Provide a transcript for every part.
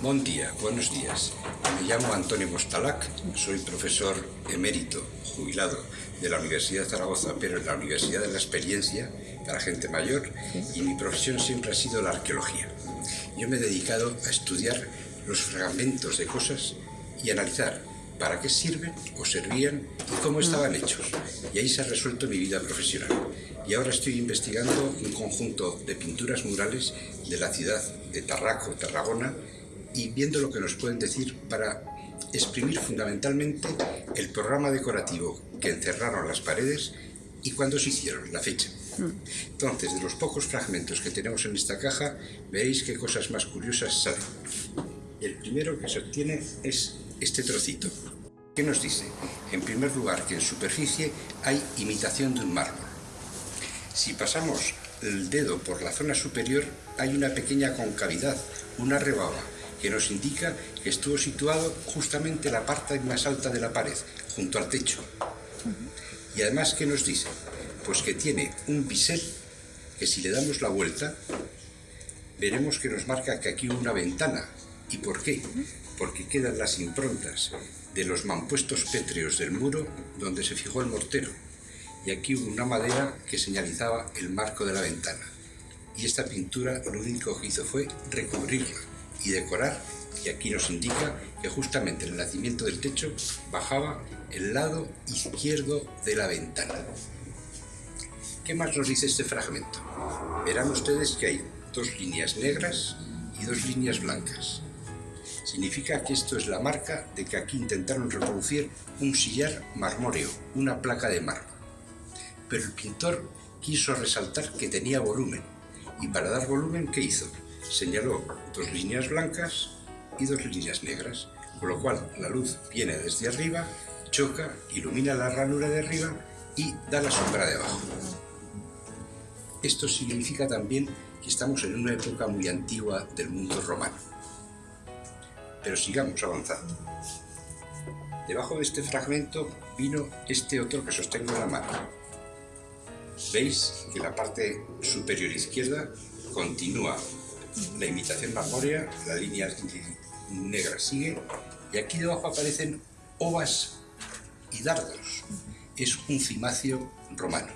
Buen día, buenos días. Me llamo Antonio Mostalac, soy profesor emérito, jubilado de la Universidad de Zaragoza, pero en la Universidad de la Experiencia para gente mayor, y mi profesión siempre ha sido la arqueología. Yo me he dedicado a estudiar los fragmentos de cosas y analizar para qué sirven o servían y cómo estaban hechos. Y ahí se ha resuelto mi vida profesional. Y ahora estoy investigando un conjunto de pinturas murales de la ciudad de Tarraco, Tarragona, y viendo lo que nos pueden decir para exprimir fundamentalmente el programa decorativo que encerraron las paredes y cuándo se hicieron, la fecha. Entonces, de los pocos fragmentos que tenemos en esta caja, veréis qué cosas más curiosas salen. El primero que se obtiene es este trocito. ¿Qué nos dice? En primer lugar, que en superficie hay imitación de un mármol. Si pasamos el dedo por la zona superior, hay una pequeña concavidad, una rebaba, que nos indica que estuvo situado justamente en la parte más alta de la pared, junto al techo. Y además, ¿qué nos dice? Pues que tiene un bisel que si le damos la vuelta, veremos que nos marca que aquí hubo una ventana. ¿Y por qué? Porque quedan las improntas de los mampuestos pétreos del muro donde se fijó el mortero. Y aquí hubo una madera que señalizaba el marco de la ventana. Y esta pintura lo único que hizo fue recubrirla y decorar y aquí nos indica que justamente en el nacimiento del techo bajaba el lado izquierdo de la ventana. ¿Qué más nos dice este fragmento? Verán ustedes que hay dos líneas negras y dos líneas blancas. Significa que esto es la marca de que aquí intentaron reproducir un sillar marmóreo, una placa de mármol. Pero el pintor quiso resaltar que tenía volumen, y para dar volumen, ¿qué hizo? Señaló dos líneas blancas y dos líneas negras, con lo cual la luz viene desde arriba, choca, ilumina la ranura de arriba y da la sombra de abajo. Esto significa también que estamos en una época muy antigua del mundo romano. Pero sigamos avanzando. Debajo de este fragmento vino este otro que sostengo en la mano. Veis que la parte superior izquierda continúa la imitación marmórea, la línea negra sigue, y aquí debajo aparecen ovas y dardos. Es un cimacio romano.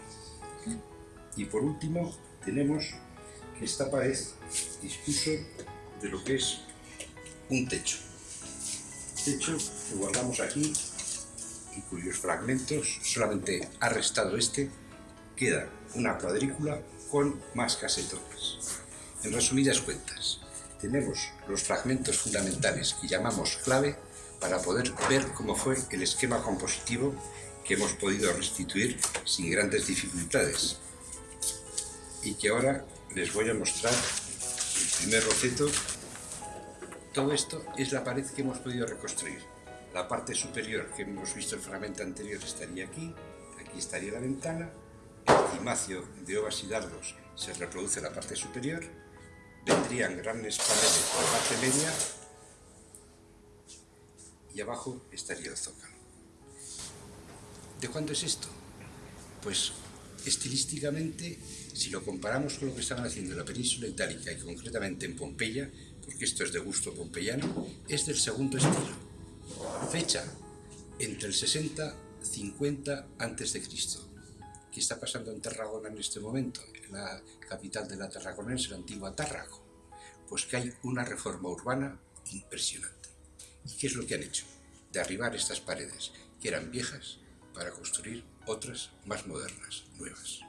Y por último tenemos que esta pared dispuso de lo que es un techo. Techo que guardamos aquí y cuyos fragmentos, solamente ha restado este, queda una cuadrícula con más casetones. En resumidas cuentas, tenemos los fragmentos fundamentales que llamamos clave para poder ver cómo fue el esquema compositivo que hemos podido restituir sin grandes dificultades y que ahora les voy a mostrar el primer roceto. Todo esto es la pared que hemos podido reconstruir. La parte superior que hemos visto el fragmento anterior estaría aquí, aquí estaría la ventana, el cimacio de ovas y dardos se reproduce en la parte superior, vendrían grandes paredes por la parte media y abajo estaría el zócalo. ¿De cuándo es esto? Pues estilísticamente, si lo comparamos con lo que estaban haciendo en la península itálica y concretamente en Pompeya, porque esto es de gusto pompeyano, es del segundo estilo. Fecha entre el 60-50 a.C. ¿Qué está pasando en Tarragona en este momento? En la capital de la Tarragonense, la antigua Tárrago. Pues que hay una reforma urbana impresionante. ¿Y qué es lo que han hecho? Derribar estas paredes, que eran viejas, para construir otras más modernas, nuevas.